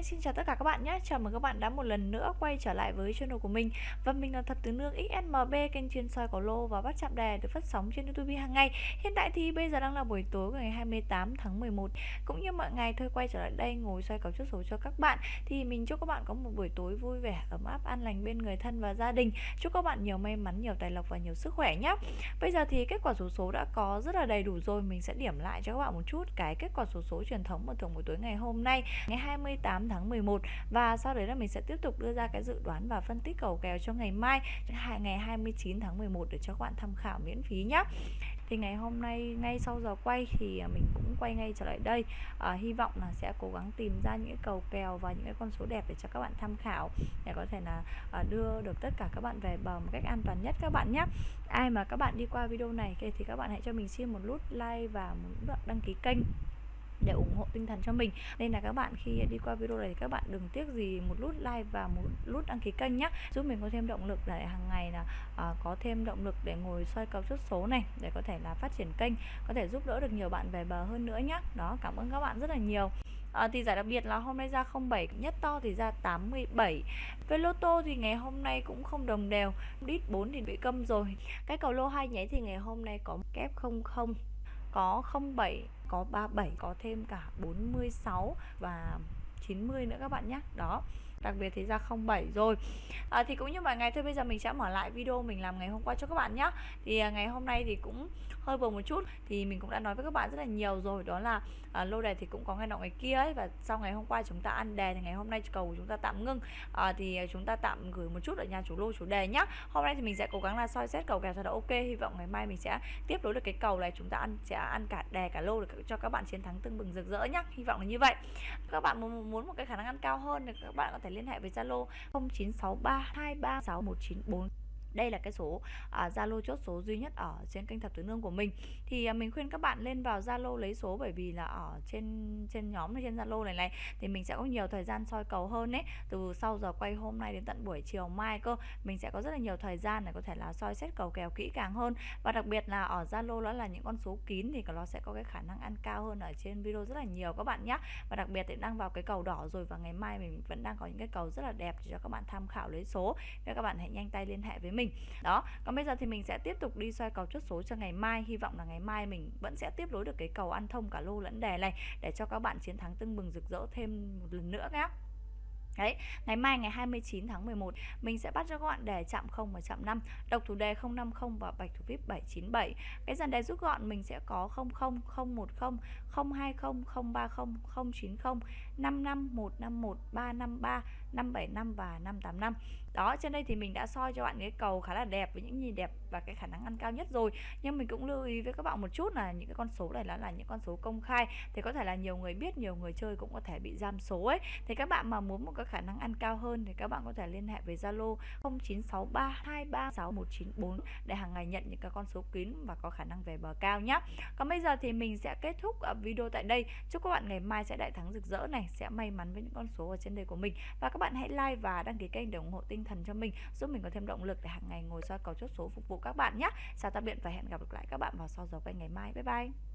Hi, xin chào tất cả các bạn nhé. Chào mừng các bạn đã một lần nữa quay trở lại với channel của mình. Và mình là Thật Tứ Nương XSMB Kênh chuyên soi cổ lô và bắt chạm đề được phát sóng trên YouTube hàng ngày. Hiện tại thì bây giờ đang là buổi tối của ngày 28 tháng 11 Cũng như mọi ngày thôi quay trở lại đây ngồi soi cầu chốt số cho các bạn. Thì mình chúc các bạn có một buổi tối vui vẻ, ấm áp, an lành bên người thân và gia đình. Chúc các bạn nhiều may mắn, nhiều tài lộc và nhiều sức khỏe nhé. Bây giờ thì kết quả số số đã có rất là đầy đủ rồi. Mình sẽ điểm lại cho các bạn một chút cái kết quả số số truyền thống mà thường buổi tối ngày hôm nay Ngày 28 tháng 11 và sau đấy là mình sẽ tiếp tục đưa ra cái dự đoán và phân tích cầu kèo cho ngày mai ngày 29 tháng 11 để cho các bạn tham khảo miễn phí nhé thì ngày hôm nay ngay sau giờ quay thì à, mình cũng quay ngay trở lại đây. À, hy vọng là sẽ cố gắng tìm ra những cái cầu kèo và những cái con số đẹp để cho các bạn tham khảo để có thể là à, đưa được tất cả các bạn về bờ một cách an toàn nhất các bạn nhé ai mà các bạn đi qua video này thì các bạn hãy cho mình xin một nút like và một nút đăng ký kênh để ủng hộ tinh thần cho mình. Nên là các bạn khi đi qua video này thì các bạn đừng tiếc gì một nút like và một nút đăng ký kênh nhé giúp mình có thêm động lực để hàng ngày là à, có thêm động lực để ngồi soi cầu chốt số này để có thể là phát triển kênh có thể giúp đỡ được nhiều bạn về bờ hơn nữa nhé đó cảm ơn các bạn rất là nhiều. À, thì giải đặc biệt là hôm nay ra 07 nhất to thì ra 87 về lô tô thì ngày hôm nay cũng không đồng đều đít 4 thì bị câm rồi. Cái cầu lô hai nháy thì ngày hôm nay có kép 00 có 07 có 37 có thêm cả 46 và 90 nữa các bạn nhé. Đó đặc biệt thì ra 07 rồi. À, thì cũng như mọi ngày thôi bây giờ mình sẽ mở lại video mình làm ngày hôm qua cho các bạn nhé thì à, ngày hôm nay thì cũng hơi buồn một chút thì mình cũng đã nói với các bạn rất là nhiều rồi đó là à, lô đề thì cũng có ngày nọ ngày kia ấy và sau ngày hôm qua chúng ta ăn đề thì ngày hôm nay cầu của chúng ta tạm ngưng. À, thì chúng ta tạm gửi một chút ở nhà chủ lô chủ đề nhá. Hôm nay thì mình sẽ cố gắng là soi xét cầu kèo cho nó ok hy vọng ngày mai mình sẽ tiếp nối được cái cầu này chúng ta ăn sẽ ăn cả đề cả lô để cho các bạn chiến thắng tưng bừng rực rỡ nhá. Hy vọng là như vậy. Các bạn muốn một cái khả năng ăn cao hơn thì các bạn có thể liên hệ với Zalo 0963236194 đây là cái số à, Zalo uh, chốt số duy nhất ở trên kênh thập tứ nương của mình. Thì uh, mình khuyên các bạn lên vào Zalo lấy số bởi vì là ở trên trên nhóm trên Zalo này này thì mình sẽ có nhiều thời gian soi cầu hơn đấy từ sau giờ quay hôm nay đến tận buổi chiều mai cơ mình sẽ có rất là nhiều thời gian để có thể là soi xét cầu kèo kỹ càng hơn. Và đặc biệt là ở Zalo đó là những con số kín thì nó sẽ có cái khả năng ăn cao hơn ở trên video rất là nhiều các bạn nhé và đặc biệt thì đang vào cái cầu đỏ rồi và ngày mai mình vẫn đang có những cái cầu rất là đẹp để cho các bạn tham khảo lấy số. Nên các bạn hãy nhanh tay liên hệ với mình mình. Đó, còn bây giờ thì mình sẽ tiếp tục đi xoay cầu chốt số cho ngày mai. Hy vọng là ngày mai mình vẫn sẽ tiếp nối được cái cầu ăn thông cả lô lẫn đề này để cho các bạn chiến thắng tưng bừng rực rỡ thêm một lần nữa nhé Đấy, ngày mai ngày 29 tháng 11 mình sẽ bắt cho gọn đề chạm 0 và chạm 5, độc thủ đề 050 và bạch thủ vip 797. Cái dàn đề rút gọn mình sẽ có 00, 010, 020, 030, 090, 55, 151, 353, 575 và 585. Đó, trên đây thì mình đã soi cho bạn cái cầu khá là đẹp với những nhìn đẹp và cái khả năng ăn cao nhất rồi. Nhưng mình cũng lưu ý với các bạn một chút là những cái con số này là là những con số công khai thì có thể là nhiều người biết, nhiều người chơi cũng có thể bị giam số ấy. Thì các bạn mà muốn một cái khả năng ăn cao hơn thì các bạn có thể liên hệ với Zalo 0963236194 để hàng ngày nhận những cái con số kín và có khả năng về bờ cao nhé. Còn bây giờ thì mình sẽ kết thúc ờ, video tại đây. Chúc các bạn ngày mai sẽ đại thắng rực rỡ này, sẽ may mắn với những con số ở trên đây của mình. Và các bạn hãy like và đăng ký kênh để ủng hộ tinh thần cho mình, giúp mình có thêm động lực để hàng ngày ngồi soi cầu chốt số phục vụ các bạn nhé. Chào tạm biệt và hẹn gặp lại các bạn vào sau giờ quay ngày mai. Bye bye.